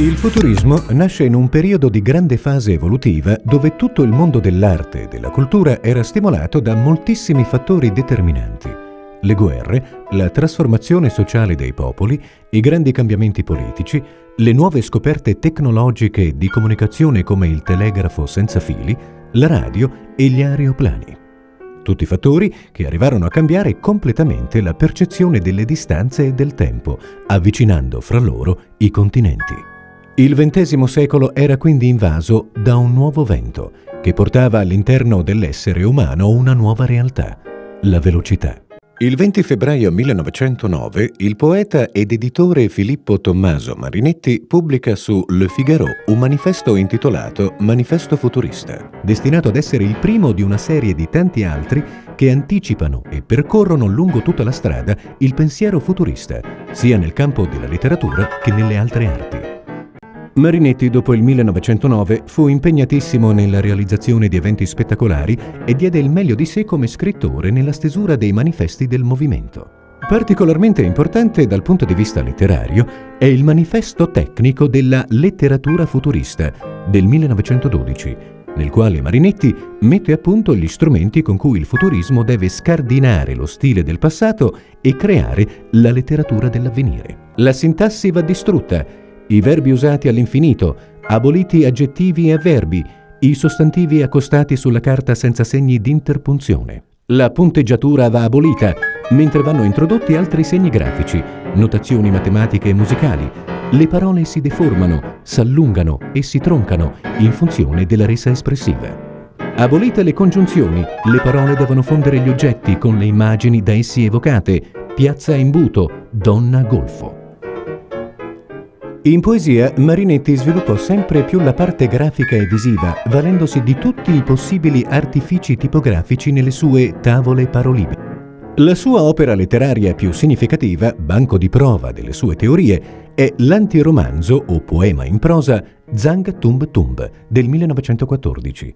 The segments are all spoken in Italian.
Il futurismo nasce in un periodo di grande fase evolutiva dove tutto il mondo dell'arte e della cultura era stimolato da moltissimi fattori determinanti. Le guerre, la trasformazione sociale dei popoli, i grandi cambiamenti politici, le nuove scoperte tecnologiche di comunicazione come il telegrafo senza fili, la radio e gli aeroplani. Tutti fattori che arrivarono a cambiare completamente la percezione delle distanze e del tempo, avvicinando fra loro i continenti. Il XX secolo era quindi invaso da un nuovo vento che portava all'interno dell'essere umano una nuova realtà, la velocità. Il 20 febbraio 1909 il poeta ed editore Filippo Tommaso Marinetti pubblica su Le Figaro un manifesto intitolato Manifesto Futurista, destinato ad essere il primo di una serie di tanti altri che anticipano e percorrono lungo tutta la strada il pensiero futurista, sia nel campo della letteratura che nelle altre arti. Marinetti dopo il 1909 fu impegnatissimo nella realizzazione di eventi spettacolari e diede il meglio di sé come scrittore nella stesura dei manifesti del movimento. Particolarmente importante dal punto di vista letterario è il manifesto tecnico della letteratura futurista del 1912, nel quale Marinetti mette a punto gli strumenti con cui il futurismo deve scardinare lo stile del passato e creare la letteratura dell'avvenire. La sintassi va distrutta i verbi usati all'infinito, aboliti aggettivi e avverbi, i sostantivi accostati sulla carta senza segni di interpunzione. La punteggiatura va abolita, mentre vanno introdotti altri segni grafici, notazioni matematiche e musicali. Le parole si deformano, s'allungano e si troncano in funzione della resa espressiva. Abolite le congiunzioni, le parole devono fondere gli oggetti con le immagini da essi evocate. Piazza imbuto, donna golfo. In poesia Marinetti sviluppò sempre più la parte grafica e visiva, valendosi di tutti i possibili artifici tipografici nelle sue tavole parolibe. La sua opera letteraria più significativa, banco di prova delle sue teorie, è l'antiromanzo o poema in prosa Zang Tumb Tumb del 1914,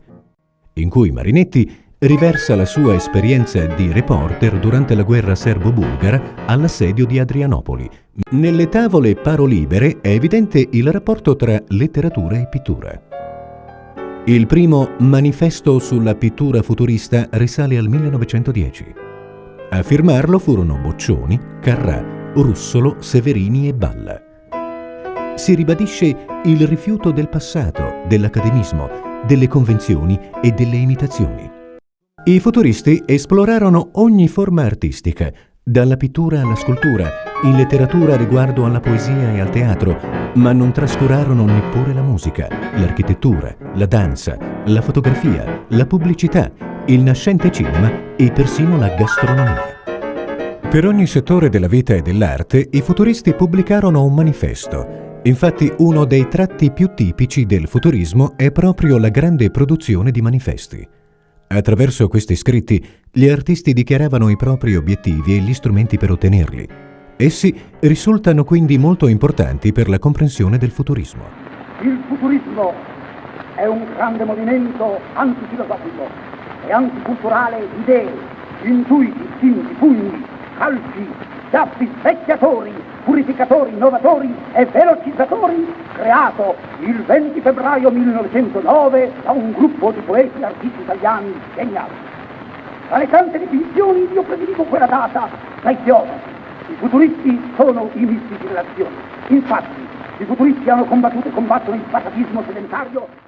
in cui Marinetti riversa la sua esperienza di reporter durante la guerra serbo-bulgara all'assedio di Adrianopoli. Nelle tavole parolibere è evidente il rapporto tra letteratura e pittura. Il primo manifesto sulla pittura futurista risale al 1910. A firmarlo furono Boccioni, Carrà, Russolo, Severini e Balla. Si ribadisce il rifiuto del passato, dell'academismo, delle convenzioni e delle imitazioni. I futuristi esplorarono ogni forma artistica, dalla pittura alla scultura, in letteratura riguardo alla poesia e al teatro, ma non trascurarono neppure la musica, l'architettura, la danza, la fotografia, la pubblicità, il nascente cinema e persino la gastronomia. Per ogni settore della vita e dell'arte, i futuristi pubblicarono un manifesto. Infatti uno dei tratti più tipici del futurismo è proprio la grande produzione di manifesti. Attraverso questi scritti gli artisti dichiaravano i propri obiettivi e gli strumenti per ottenerli. Essi risultano quindi molto importanti per la comprensione del futurismo. Il futurismo è un grande movimento antifilosofico e anticulturale di idee, intuiti, istinti, pugni, calci, schiaffi, specchiatori, purificatori, innovatori e velocizzatori, creato il 20 febbraio 1909 da un gruppo di poeti e artisti italiani geniali. Tra le tante definizioni io prediligo quella data dai filosofi. I futuristi sono i mistici dell'azione. Infatti, i futuristi hanno combattuto e combattono il passatismo sedentario